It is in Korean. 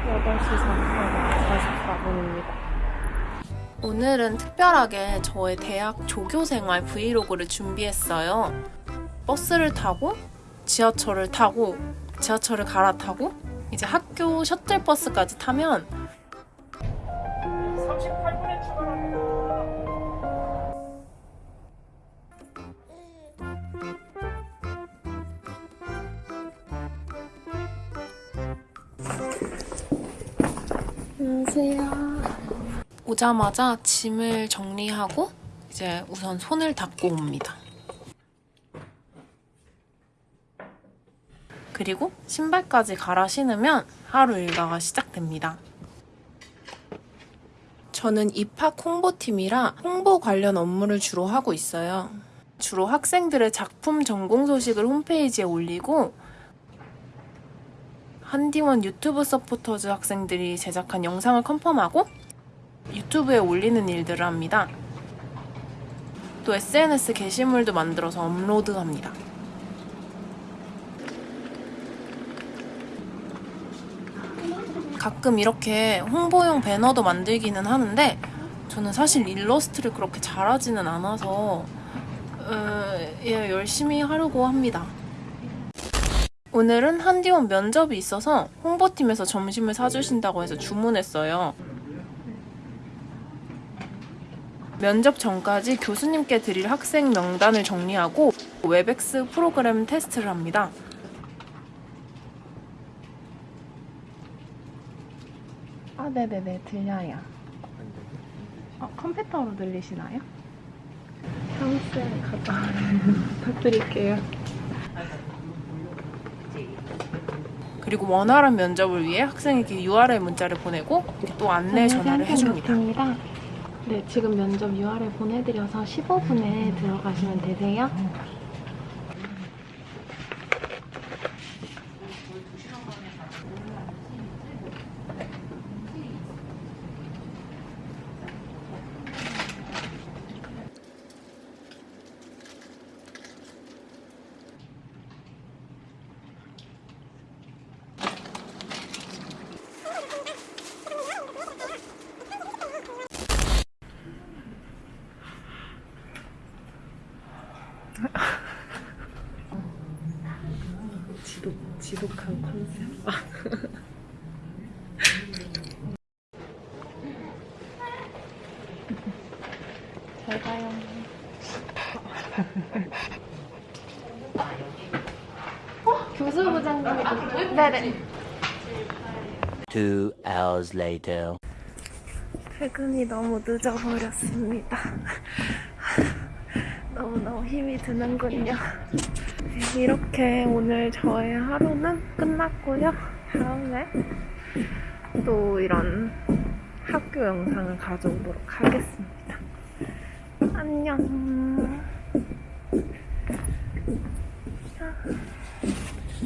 8시 44분입니다. 오늘은 특별하게 저의 대학 조교생활 브이로그를 준비했어요. 버스를 타고 지하철을 타고 지하철을 갈아타고 이제 학교 셔틀버스까지 타면 38분에 출발합니다. 안녕하세요. 오자마자 짐을 정리하고 이제 우선 손을 닦고 옵니다. 그리고 신발까지 갈아 신으면 하루 일과가 시작됩니다. 저는 입학 홍보팀이라 홍보 관련 업무를 주로 하고 있어요. 주로 학생들의 작품 전공 소식을 홈페이지에 올리고 한디원 유튜브 서포터즈 학생들이 제작한 영상을 confirm하고 유튜브에 올리는 일들을 합니다. 또 SNS 게시물도 만들어서 업로드합니다. 가끔 이렇게 홍보용 배너도 만들기는 하는데 저는 사실 일러스트를 그렇게 잘하지는 않아서 어, 예, 열심히 하려고 합니다. 오늘은 한디원 면접이 있어서 홍보팀에서 점심을 사주신다고 해서 주문했어요. 면접 전까지 교수님께 드릴 학생 명단을 정리하고 웹엑스 프로그램 테스트를 합니다. 아, 네네네, 들려요. 어, 컴퓨터로 들리시나요? 사무실 가자. 부탁드릴게요. 그리고 원활한 면접을 위해 학생에게 URL 문자를 보내고 또 안내 전화를 해줍니다. 네, 지금 면접 URL 보내드려서 15분에 들어가시면 되세요. 지독, 지독한 컨셉. 잘 가요. 어? 교수부장님. 네네. Two hours later. 퇴근이 너무 늦어버렸습니다. 너무너무 힘이 드는군요. 이렇게 오늘 저의 하루는 끝났고요. 다음에 또 이런 학교 영상을 가져오도록 하겠습니다. 안녕.